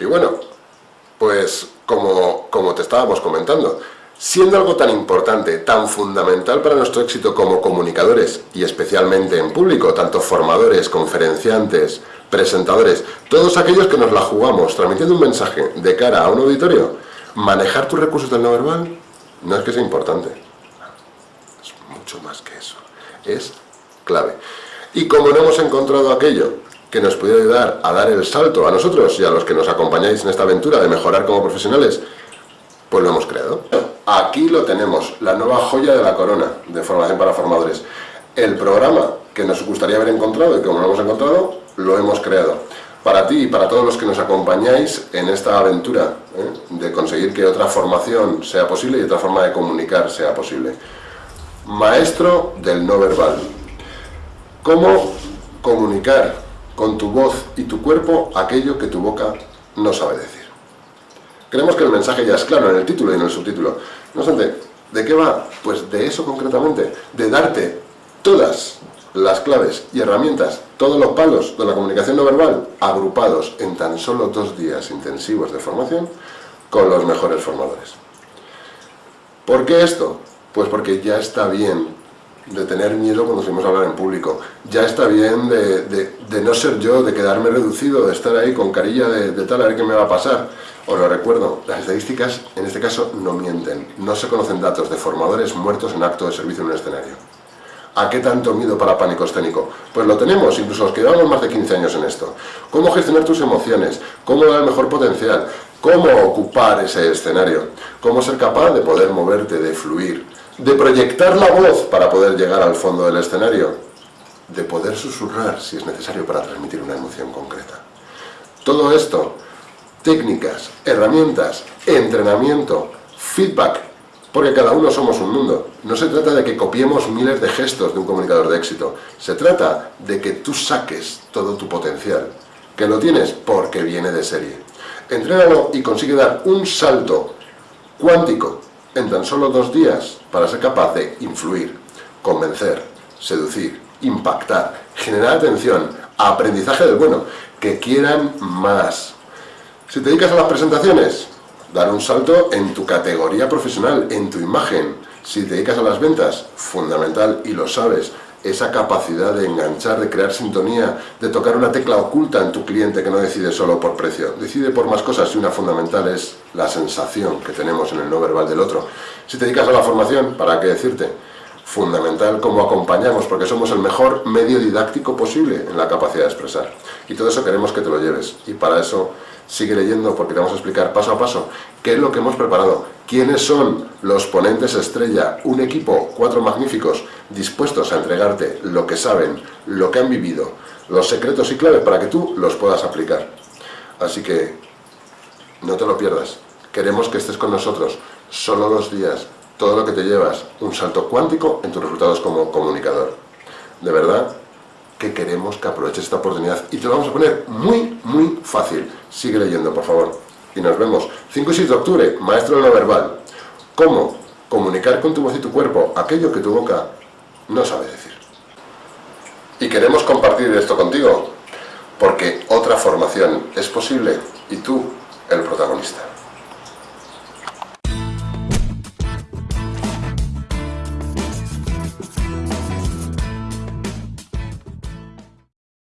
Y bueno, pues como, como te estábamos comentando, siendo algo tan importante, tan fundamental para nuestro éxito como comunicadores, y especialmente en público, tanto formadores, conferenciantes, presentadores, todos aquellos que nos la jugamos transmitiendo un mensaje de cara a un auditorio, manejar tus recursos del no verbal no es que sea importante, es mucho más que eso, es clave. Y como no hemos encontrado aquello que nos puede ayudar a dar el salto a nosotros y a los que nos acompañáis en esta aventura de mejorar como profesionales, pues lo hemos creado. Aquí lo tenemos, la nueva joya de la corona de formación para formadores. El programa que nos gustaría haber encontrado y como lo hemos encontrado, lo hemos creado. Para ti y para todos los que nos acompañáis en esta aventura ¿eh? de conseguir que otra formación sea posible y otra forma de comunicar sea posible. Maestro del no verbal. ¿Cómo comunicar con tu voz y tu cuerpo aquello que tu boca no sabe decir? Creemos que el mensaje ya es claro en el título y en el subtítulo. No obstante, ¿de qué va? Pues de eso concretamente, de darte todas las claves y herramientas, todos los palos de la comunicación no verbal, agrupados en tan solo dos días intensivos de formación con los mejores formadores. ¿Por qué esto? Pues porque ya está bien de tener miedo cuando fuimos a hablar en público. Ya está bien de, no ser yo, de quedarme reducido, de estar ahí con carilla de, de, tal, a ver qué me va a pasar. Os lo recuerdo, las estadísticas en este caso no mienten. No se conocen datos de formadores muertos en acto de servicio en un escenario. ¿A qué tanto miedo para pánico escénico? Pues lo tenemos, incluso los que llevamos más de 15 años en esto. ¿Cómo gestionar tus emociones? ¿Cómo dar el mejor potencial? ¿Cómo ocupar ese escenario? ¿Cómo ser capaz de poder moverte, de fluir? de proyectar la voz para poder llegar al fondo del escenario, de poder susurrar si es necesario para transmitir una emoción concreta. Todo esto, técnicas, herramientas, entrenamiento, feedback, porque cada uno somos un mundo. No se trata de que copiemos miles de gestos de un comunicador de éxito, se trata de que tú saques todo tu potencial, que lo tienes porque viene de serie. Entrénalo y consigue dar un salto cuántico en tan solo dos días para ser capaz de influir, convencer, seducir, impactar, generar atención, aprendizaje del bueno, que quieran más. Si te dedicas a las presentaciones, dar un salto en tu categoría profesional, en tu imagen. Si te dedicas a las ventas, fundamental y lo sabes, esa capacidad de enganchar, de crear sintonía, de tocar una tecla oculta en tu cliente que no decide solo por precio, decide por más cosas y una fundamental es la sensación que tenemos en el no verbal del otro. Si te dedicas a la formación, ¿para qué decirte? Fundamental cómo acompañamos, porque somos el mejor medio didáctico posible en la capacidad de expresar. Y todo eso queremos que te lo lleves. Y para eso sigue leyendo, porque te vamos a explicar paso a paso qué es lo que hemos preparado, quiénes son los ponentes estrella, un equipo, cuatro magníficos, dispuestos a entregarte lo que saben, lo que han vivido, los secretos y claves para que tú los puedas aplicar. Así que no te lo pierdas. Queremos que estés con nosotros solo dos días, todo lo que te llevas, un salto cuántico en tus resultados como comunicador. De verdad que queremos que aproveches esta oportunidad y te lo vamos a poner muy, muy fácil. Sigue leyendo, por favor. Y nos vemos. 5 y 6 de octubre, Maestro de lo Verbal. ¿Cómo comunicar con tu voz y tu cuerpo aquello que tu boca no sabe decir? Y queremos compartir esto contigo, porque otra formación es posible y tú el protagonista.